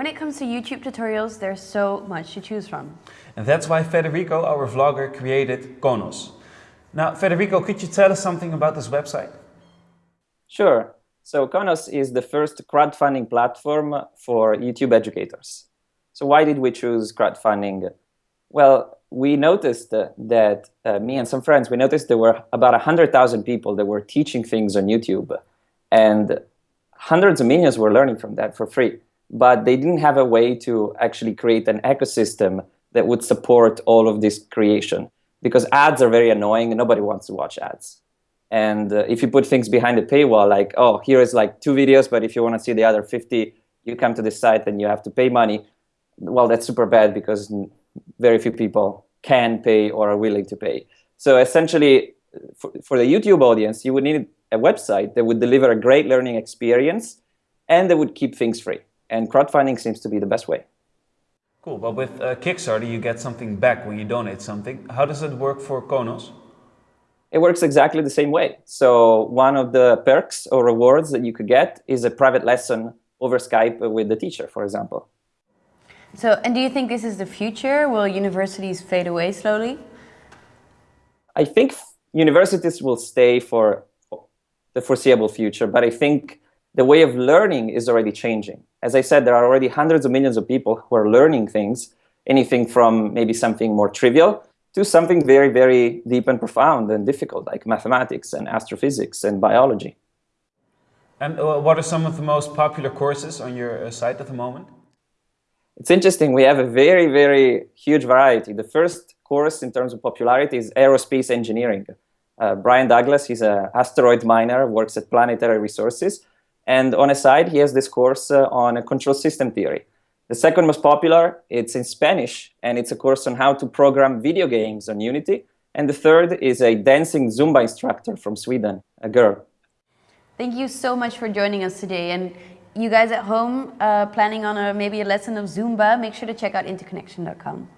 When it comes to YouTube tutorials, there's so much to choose from. And that's why Federico, our vlogger, created Konos. Now, Federico, could you tell us something about this website? Sure. So Konos is the first crowdfunding platform for YouTube educators. So why did we choose crowdfunding? Well, we noticed that, uh, me and some friends, we noticed there were about 100,000 people that were teaching things on YouTube. And hundreds of millions were learning from that for free. But they didn't have a way to actually create an ecosystem that would support all of this creation. Because ads are very annoying and nobody wants to watch ads. And uh, if you put things behind the paywall, like, oh, here is like two videos, but if you want to see the other 50, you come to this site and you have to pay money. Well, that's super bad because very few people can pay or are willing to pay. So essentially, for, for the YouTube audience, you would need a website that would deliver a great learning experience and that would keep things free. And crowdfunding seems to be the best way. Cool, but with uh, Kickstarter, you get something back when you donate something. How does it work for Konos? It works exactly the same way. So one of the perks or rewards that you could get is a private lesson over Skype with the teacher, for example. So, and do you think this is the future? Will universities fade away slowly? I think universities will stay for the foreseeable future, but I think the way of learning is already changing. As I said, there are already hundreds of millions of people who are learning things, anything from maybe something more trivial to something very, very deep and profound and difficult, like mathematics and astrophysics and biology. And uh, what are some of the most popular courses on your uh, site at the moment? It's interesting, we have a very, very huge variety. The first course in terms of popularity is aerospace engineering. Uh, Brian Douglas, he's an asteroid miner, works at Planetary Resources. And on a side, he has this course uh, on a control system theory. The second most popular, it's in Spanish, and it's a course on how to program video games on Unity. And the third is a dancing Zumba instructor from Sweden, a girl. Thank you so much for joining us today. And you guys at home uh, planning on a, maybe a lesson of Zumba, make sure to check out interconnection.com.